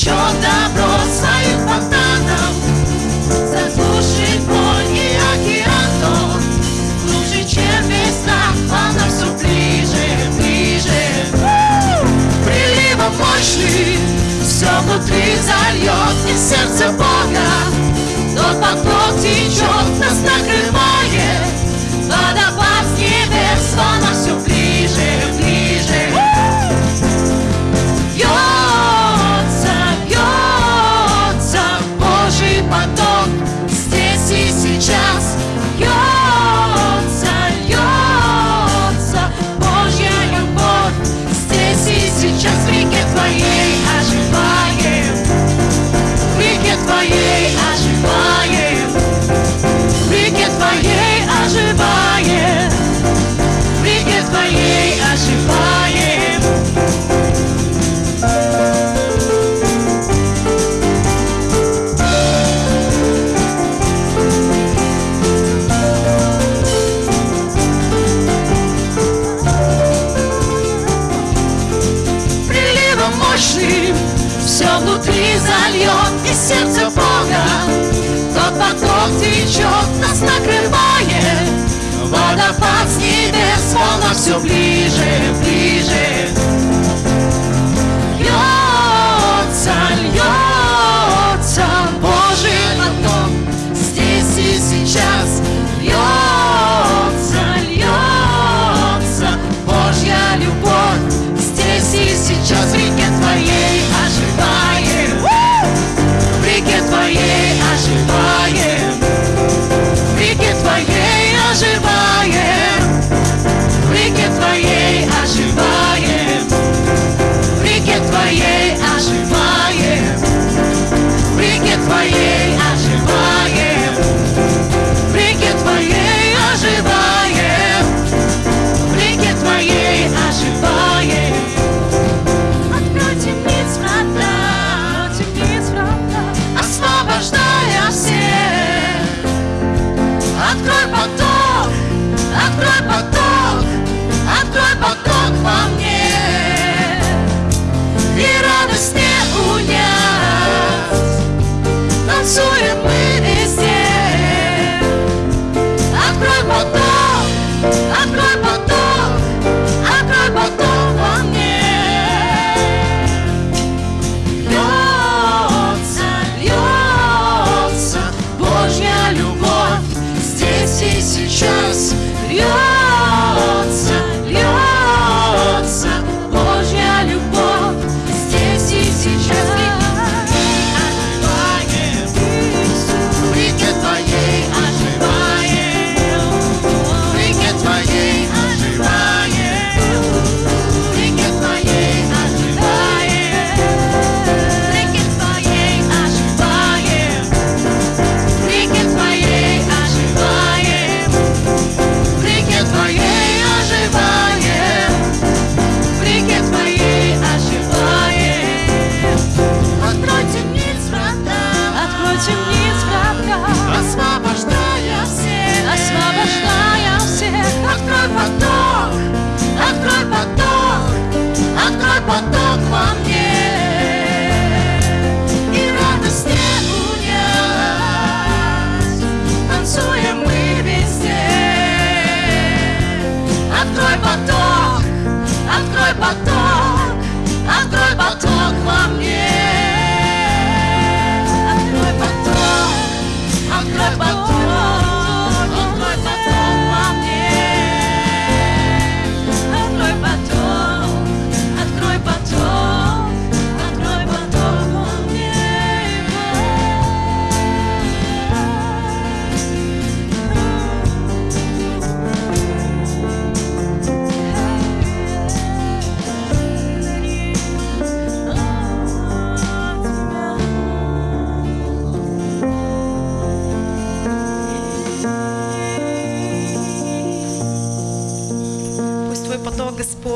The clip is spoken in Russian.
течет добро своим фонтаном, заглушит боль и океан тон, глубже, чем весна, а она все ближе, ближе. Приливом мощный все внутри зальет, и сердце Бога. из сердца Бога. то поток течет, нас накрывает, водопад с небес, волна все ближе, ближе.